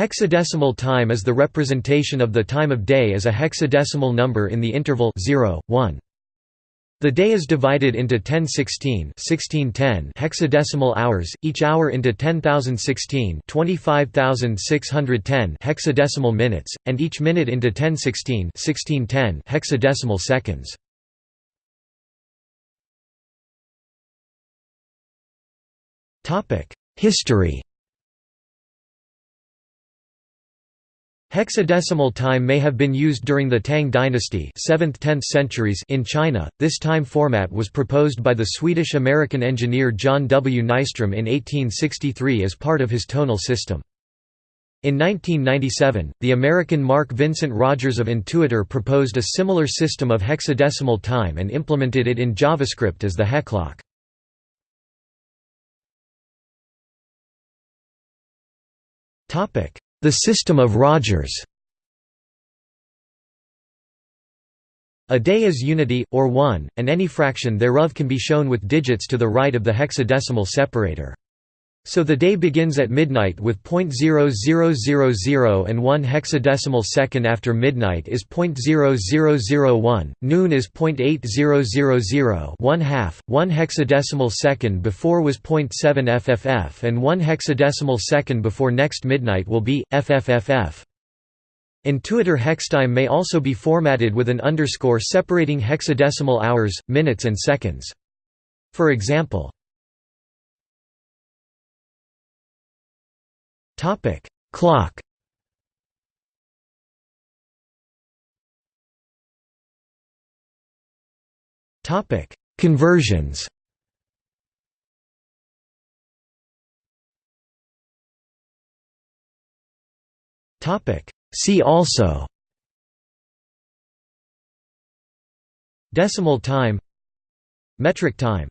Hexadecimal time is the representation of the time of day as a hexadecimal number in the interval 0, 1. The day is divided into 1016 1610 hexadecimal hours, each hour into 10,016 25,610 hexadecimal minutes, and each minute into 1016 1610 hexadecimal seconds. History Hexadecimal time may have been used during the Tang dynasty 7th–10th centuries in China. This time format was proposed by the Swedish-American engineer John W. Nystrom in 1863 as part of his tonal system. In 1997, the American Mark Vincent Rogers of Intuitor proposed a similar system of hexadecimal time and implemented it in JavaScript as the Hexclock. Topic: the system of Rogers A day is unity, or one, and any fraction thereof can be shown with digits to the right of the hexadecimal separator. So the day begins at midnight with .0000 and 1 hexadecimal second after midnight is .0001, noon is .8000 1 half, 1 hexadecimal second before was .7 FFF and 1 hexadecimal second before next midnight will be, FFFF. Intuitor hextime may also be formatted with an underscore separating hexadecimal hours, minutes and seconds. For example, Topic: Clock. Topic: Conversions. Topic: See also. Decimal time Metric time